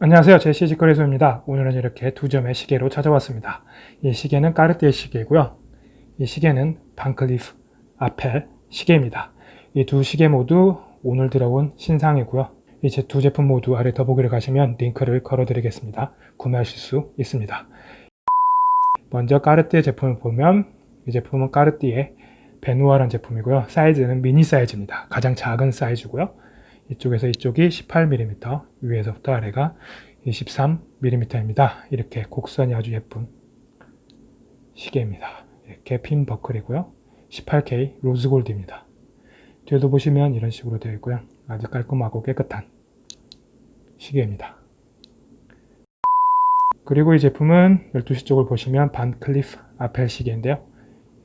안녕하세요. 제 시계거래소입니다. 오늘은 이렇게 두 점의 시계로 찾아왔습니다. 이 시계는 까르띠에 시계고요. 이 시계는 반클리프 아펠 시계입니다. 이 두 시계 모두 오늘 들어온 신상이고요. 이 두 제품 모두 아래 더보기를 가시면 링크를 걸어 드리겠습니다. 구매하실 수 있습니다. 먼저 까르띠에 제품을 보면 이 제품은 까르띠에 베누아라는 제품이고요. 사이즈는 미니 사이즈입니다. 가장 작은 사이즈고요. 이쪽에서 이쪽이 18mm, 위에서부터 아래가 23mm입니다. 이렇게 곡선이 아주 예쁜 시계입니다. 이렇게 핀 버클이고요. 18K 로즈골드입니다. 뒤에도 보시면 이런 식으로 되어 있고요. 아주 깔끔하고 깨끗한 시계입니다. 그리고 이 제품은 12시 쪽을 보시면 반클리프 아펠 시계인데요.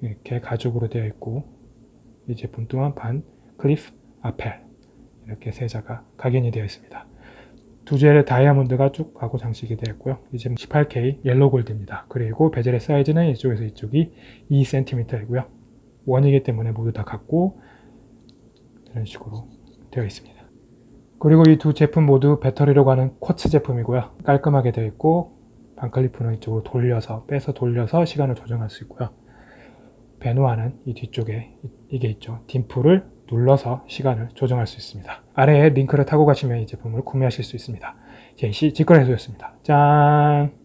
이렇게 가죽으로 되어 있고 이 제품 또한 반클리프 아펠 이렇게 세자가 각인이 되어 있습니다. 두 줄의 다이아몬드가 쭉 가고 장식이 되어 있고요. 이 제품 18K 옐로 골드입니다. 그리고 베젤의 사이즈는 이쪽에서 이쪽이 2cm이고요. 원이기 때문에 모두 다 같고 이런 식으로 되어 있습니다. 그리고 이 두 제품 모두 배터리로 가는 쿼츠 제품이고요. 깔끔하게 되어 있고 반클리프는 이쪽으로 돌려서 빼서 돌려서 시간을 조정할 수 있고요. 베누아는 이 뒤쪽에 이게 있죠. 딤플을 눌러서 시간을 조정할 수 있습니다. 아래에 링크를 타고 가시면 이 제품을 구매하실 수 있습니다. 제시 직거래소였습니다. 짠!